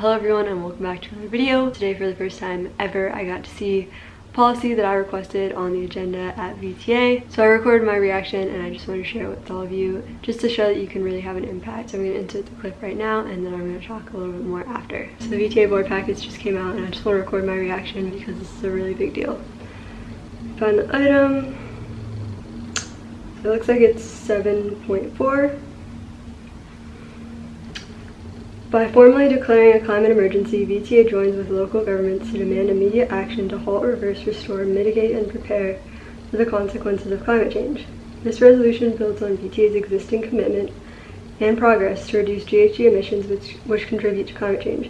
Hello everyone and welcome back to another video. Today for the first time ever I got to see policy that I requested on the agenda at VTA. So I recorded my reaction and I just want to share it with all of you just to show that you can really have an impact. So I'm going to insert the clip right now and then I'm going to talk a little bit more after. So the VTA board package just came out and I just want to record my reaction because this is a really big deal. Found the item. It looks like it's 7.4 by formally declaring a climate emergency, VTA joins with local governments to demand immediate action to halt, reverse, restore, mitigate, and prepare for the consequences of climate change. This resolution builds on VTA's existing commitment and progress to reduce GHG emissions which, which contribute to climate change.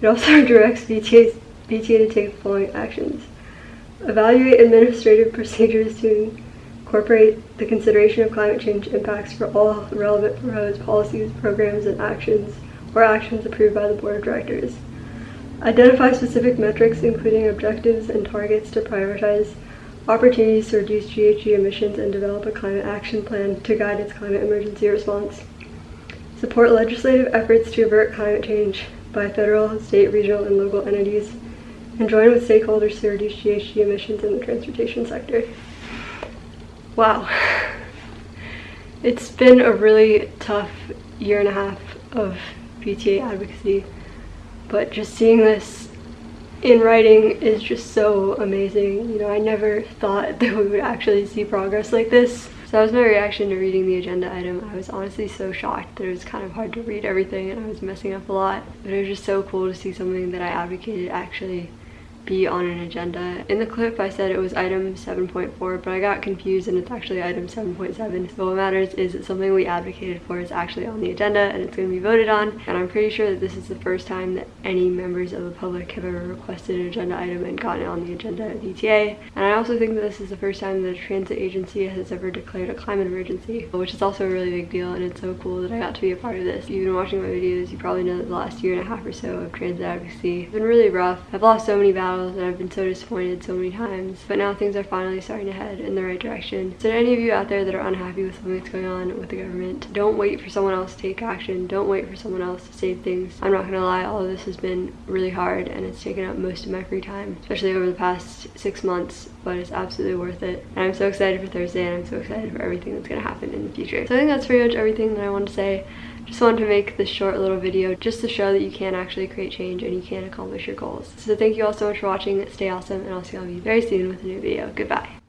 It also directs VTA's, VTA to take the following actions. Evaluate administrative procedures to incorporate the consideration of climate change impacts for all relevant proposed policies, programs, and actions or actions approved by the Board of Directors. Identify specific metrics, including objectives and targets to prioritize opportunities to reduce GHG emissions and develop a climate action plan to guide its climate emergency response. Support legislative efforts to avert climate change by federal, state, regional, and local entities, and join with stakeholders to reduce GHG emissions in the transportation sector. Wow. It's been a really tough year and a half of VTA advocacy, but just seeing this in writing is just so amazing. You know, I never thought that we would actually see progress like this. So that was my reaction to reading the agenda item. I was honestly so shocked that it was kind of hard to read everything and I was messing up a lot. But it was just so cool to see something that I advocated actually be on an agenda. In the clip I said it was item 7.4 but I got confused and it's actually item 7.7 so what matters is that something we advocated for is actually on the agenda and it's going to be voted on and I'm pretty sure that this is the first time that any members of the public have ever requested an agenda item and gotten it on the agenda at VTA and I also think that this is the first time that a transit agency has ever declared a climate emergency which is also a really big deal and it's so cool that I got to be a part of this. If you've been watching my videos you probably know that the last year and a half or so of transit advocacy has been really rough. I've lost so many battles and I've been so disappointed so many times. But now things are finally starting to head in the right direction. So to any of you out there that are unhappy with something that's going on with the government, don't wait for someone else to take action. Don't wait for someone else to save things. I'm not gonna lie, all of this has been really hard and it's taken up most of my free time, especially over the past six months, but it's absolutely worth it. And I'm so excited for Thursday and I'm so excited for everything that's gonna happen in the future. So I think that's pretty much everything that I want to say. Just wanted to make this short little video just to show that you can actually create change and you can accomplish your goals. So thank you all so much for watching. Stay awesome and I'll see you all very soon with a new video. Goodbye.